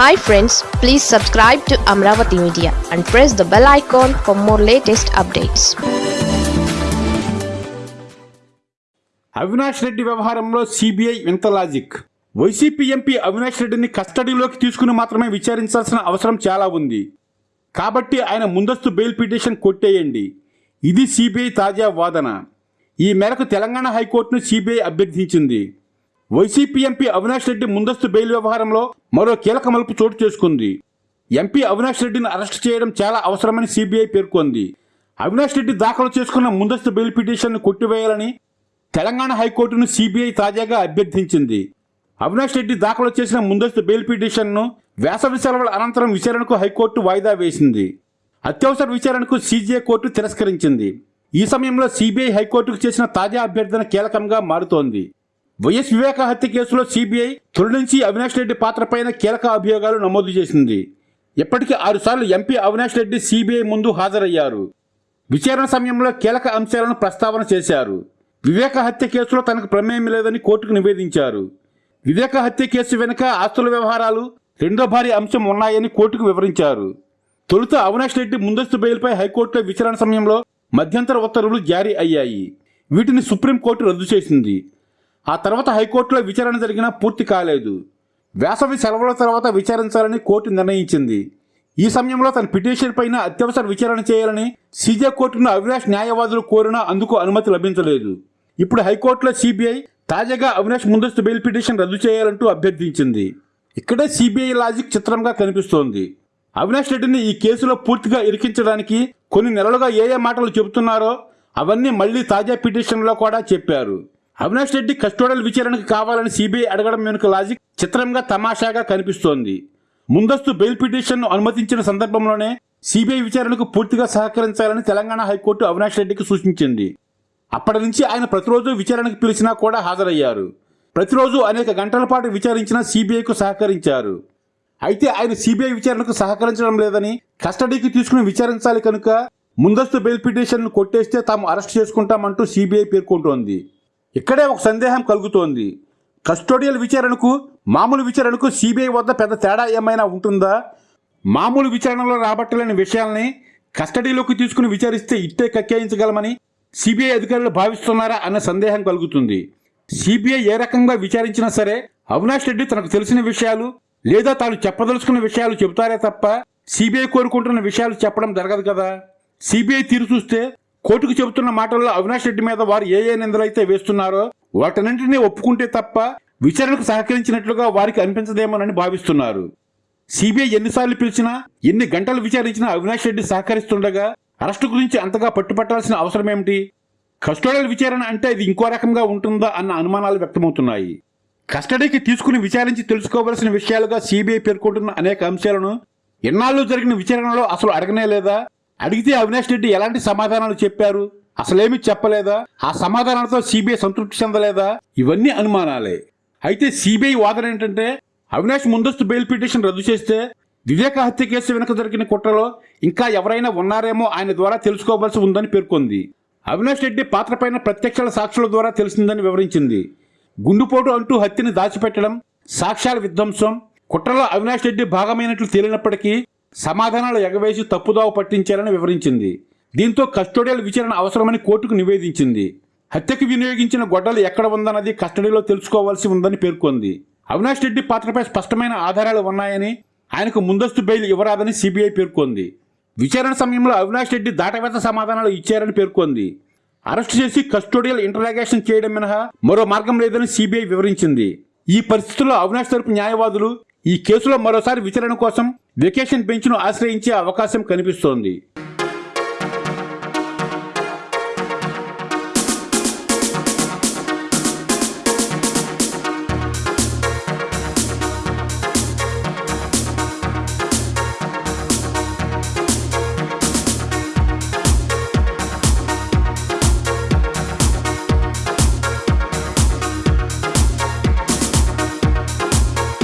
Hi friends please subscribe to Amaravati media and press the bell icon for more latest updates Avinash Reddy వ్యవహారంలో CBI వింత logic YCP MP Avinash రెడ్డిని కస్టడీలోకి తీసుకుని మాత్రమే విచారించాల్సిన అవసరం చాలా ఉంది. కాబట్టి ఆయన ముందస్తు బెయిల్ పిటిషన్ కొట్టేయండి. ఇది సిబిఐ తాజా వాదన. ఈ మేరకు తెలంగాణ హైకోర్టును సిబిఐ అభ్యర్థించింది. వైసీపీ ఎంపీ అవినాష్ రెడ్డి ముందస్తు బెయిల్ వ్యవహారంలో మరో కీలక మలుపు చోటు చేసుకుంది. ఎంపీ అవినాష్ రెడ్డిని అరెస్ట్ చేయడం చాలా అవసరమని సిబిఐ పేర్కొంది. అవినాష్ రెడ్డి దాఖలు చేసుకున్న ముందస్తు బెయిల్ పిటిషన్ను కొట్టివేయాలని తెలంగాణ హైకోర్టును సిబిఐ తాజాగా అభ్యర్థించింది. అవినాష్ రెడ్డి దాఖలు చేసిన ముందస్తు బెయిల్ పిటిషన్ను వేసవి సెలవుల అనంతరం విచారణకు హైకోర్టు వాయిదా వేసింది. అత్యవసర విచారణకు సీజీఐ కోర్టు తిరస్కరించింది. ఈ సమయంలో సిబిఐ హైకోర్టుకు చేసిన తాజా అభ్యర్థన కీలకంగా మారుతోంది. వైఎస్ వివేక హత్య కేసులో సిబిఐ తొలి నుంచి అవినాష్ రెడ్డి పాత్రపైన కీలక అభియోగాలు నమోదు చేసింది. ఇప్పటికీ ఆరుసార్లు ఎంపీ అవినాష్ రెడ్డి సిబిఐ ముందు హాజరయ్యారు. విచారణ సమయంలో కీలక అంశాలను ప్రస్తావన చేశారు. వివేక హత్య కేసులో తనకు ప్రమేయం లేదని కోర్టుకు నివేదించారు. వివేక హత్య కేసు వెనుక ఆస్తుల వ్యవహారాలు రెండో భారీ అంశం ఉన్నాయని కోర్టుకు వివరించారు. తొలుత అవినాష్ రెడ్డి ముందస్తు బెయిల్పై హైకోర్టులో విచారణ సమయంలో మధ్యంతర ఉత్తర్వులు జారీ అయ్యాయి. వీటిని సుప్రీంకోర్టు రద్దు చేసింది. ఆ తర్వాత హైకోర్టులో విచారణ జరిగినా పూర్తి కాలేదు. వేసవి సెలవుల తర్వాత విచారించాలని కోర్టు నిర్ణయించింది. ఈ సమయంలో తన పిటిషన్ పైన అత్యవసర విచారణ చేయాలని సీజే కోర్టును అవినాష్ న్యాయవాదులు కోరినా అందుకు అనుమతి లభించలేదు. ఇప్పుడు హైకోర్టులో సిబిఐ తాజాగా అవినాష్ ముందస్తు బెయిల్ పిటిషన్ రద్దు చేయాలంటూ అభ్యర్థించింది. ఇక్కడే సిబిఐ లాజిక్ చిత్రంగా కనిపిస్తోంది. అవినాష్ రెడ్డిని ఈ కేసులో పూర్తిగా ఇరికించడానికి కొన్ని నెలలుగా ఏ ఏ మాటలు చెబుతున్నారో అవన్నీ మళ్ళీ తాజా పిటిషన్లో కూడా చెప్పారు. అవినాష్ రెడ్డి కస్టోడల్ విచారణకు కావాలని సిబిఐ అడగడం వెనుక లాజిక్ చిత్రంగా తమాషాగా కనిపిస్తోంది. ముందస్తు బెయిల్ పిటిషన్ను అనుమతించిన సందర్భంలోనే సిబిఐ విచారణకు పూర్తిగా సహకరించాలని తెలంగాణ హైకోర్టు అవినాష్ రెడ్డికి సూచించింది. అప్పటి నుంచి ఆయన ప్రతిరోజు విచారణకు పిలిచినా కూడా హాజరయ్యారు. ప్రతిరోజు అనేక గంటల పాటు విచారించిన సిబిఐకు సహకరించారు. అయితే ఆయన సిబిఐ విచారణకు సహకరించడం లేదని కస్టడీకి తీసుకుని విచారించాలి కనుక ముందస్తు బెయిల్ పిటిషన్ను కొట్టేస్తే తాము అరెస్ట్ చేసుకుంటామంటూ సిబిఐ పేర్కొంటోంది. ఇక్కడే ఒక సందేహం కలుగుతోంది. కస్టోడియల్ విచారణకు మామూలు విచారణకు సిబిఐ వద్ద పెద్ద తేడా ఏమైనా ఉంటుందా? మామూలు విచారణలో రాబట్టలేని విషయాల్ని కస్టడీలోకి తీసుకుని విచారిస్తే ఇట్టే కక్కేయించగలమని సిబిఐ అధికారులు భావిస్తున్నారా అన్న సందేహం కలుగుతుంది. సిబిఐ ఏ రకంగా విచారించినా సరే అవినాష్ రెడ్డి తనకు తెలిసిన విషయాలు లేదా తాను చెప్పదలుచుకున్న విషయాలు చెబుతారే తప్ప సిబిఐ కోరుకుంటున్న విషయాలు చెప్పడం జరగదు కదా. సిబిఐ తీరు చూస్తే కోర్టుకు చెబుతున్న మాటల్లో అవినాష్ రెడ్డి మీద వారు ఏ ఏ నిందలైతే వేస్తున్నారో వాటన్నింటినీ ఒప్పుకుంటే తప్ప విచారణకు సహకరించినట్లుగా వారికి అనిపించదేమోనని భావిస్తున్నారు. సిబిఐ ఎన్నిసార్లు పిలిచినా ఎన్ని గంటలు విచారించినా అవినాష్ రెడ్డి సహకరిస్తుండగా అరెస్టు గురించి అంతగా పట్టుపట్టాల్సిన అవసరం ఏమిటి కస్టోడియల్ విచారణ అంటే ఇది ఇంకో రకంగా ఉంటుందా అన్న అనుమానాలు వ్యక్తమవుతున్నాయి. కస్టడీకి తీసుకుని విచారించి తెలుసుకోవలసిన విషయాలుగా సిబిఐ పేర్కొంటున్న అనేక అంశాలను ఎన్నాళ్ళు జరిగిన విచారణలో అసలు అడగనే లేదా? అడిగితే అవినాష్ రెడ్డి ఎలాంటి సమాధానాలు చెప్పారు? అసలేమి చెప్పలేదా? ఆ సమాధానాలతో సిబిఐ సంతృప్తి చెందలేదా? ఇవన్నీ అనుమానాలే. అయితే సిబిఐ వాదన ఏంటంటే అవినాష్ ముందస్తు బెయిల్ పిటిషన్ రద్దు చేస్తే వివేక హత్య కేసు వెనుక దొరికిన కుట్రలో ఇంకా ఎవరైనా ఉన్నారేమో ఆయన ద్వారా తెలుసుకోవాల్సి ఉందని పేర్కొంది. అవినాష్ రెడ్డి పాత్రపైన ప్రత్యక్షాల సాక్షుల ద్వారా తెలిసిందని వివరించింది. గుండుపోటు అంటూ హత్యని దాచిపెట్టడం సాక్ష్యాల విధ్వంసం కుట్రలో అవినాష్ రెడ్డి భాగమైనట్లు తేలినప్పటికీ సమాధానాలు ఎగవేసి తప్పుదావ పట్టించారని వివరించింది. దీంతో కస్టోడియల్ విచారణ అవసరమని కోర్టుకు నివేదించింది. హత్యకు వినియోగించిన గొడ్డలు ఎక్కడ ఉందన్నది కస్టడీలో తెలుసుకోవాల్సి ఉందని పేర్కొంది. అవినాష్ రెడ్డి పాత్రపై స్పష్టమైన ఆధారాలు ఉన్నాయని ఆయనకు ముందస్తు బెయిల్ ఇవ్వరాదని సిబిఐ పేర్కొంది. విచారణ సమయంలో అవినాష్ రెడ్డి దాటవేత సమాధానాలు ఇచ్చారని పేర్కొంది. అరెస్టు చేసి కస్టోడియల్ ఇంటరాగేషన్ చేయడం మినహా మరో మార్గం లేదని సిబిఐ వివరించింది. ఈ పరిస్థితుల్లో అవినాష్ తరపు న్యాయవాదులు ఈ కేసులో మరోసారి విచారణ కోసం వెకేషన్ బెంచ్ను ఆశ్రయించే అవకాశం కనిపిస్తోంది.